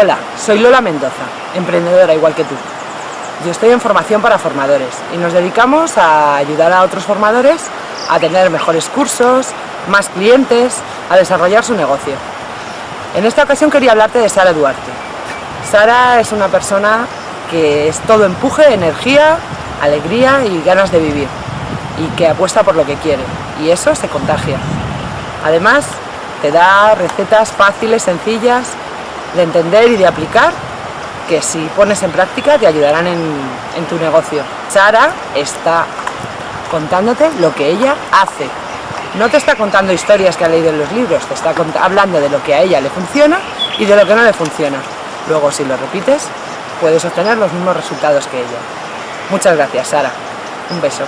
Hola, soy Lola Mendoza, emprendedora igual que tú. Yo estoy en formación para formadores y nos dedicamos a ayudar a otros formadores a tener mejores cursos, más clientes, a desarrollar su negocio. En esta ocasión quería hablarte de Sara Duarte. Sara es una persona que es todo empuje, energía, alegría y ganas de vivir y que apuesta por lo que quiere y eso se contagia. Además, te da recetas fáciles, sencillas, de entender y de aplicar que si pones en práctica te ayudarán en, en tu negocio. Sara está contándote lo que ella hace. No te está contando historias que ha leído en los libros, te está hablando de lo que a ella le funciona y de lo que no le funciona. Luego, si lo repites, puedes obtener los mismos resultados que ella. Muchas gracias, Sara. Un beso.